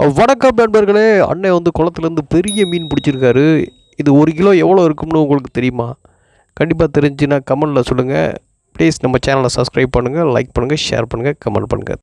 வணக்கம் நண்பர்களே. அண்ணன் வந்து குளத்துலேருந்து பெரிய மீன் பிடிச்சிருக்காரு. இது ஒரு கிலோ எவ்வளோ இருக்கும்னு உங்களுக்கு தெரியுமா? கண்டிப்பாக தெரிஞ்சுன்னா கமெண்டில் சொல்லுங்கள் ப்ளீஸ் நம்ம சேனலை சப்ஸ்கிரைப் பண்ணுங்கள் லைக் பண்ணுங்கள் ஷேர் பண்ணுங்கள் கமெண்ட் பண்ணுங்கள்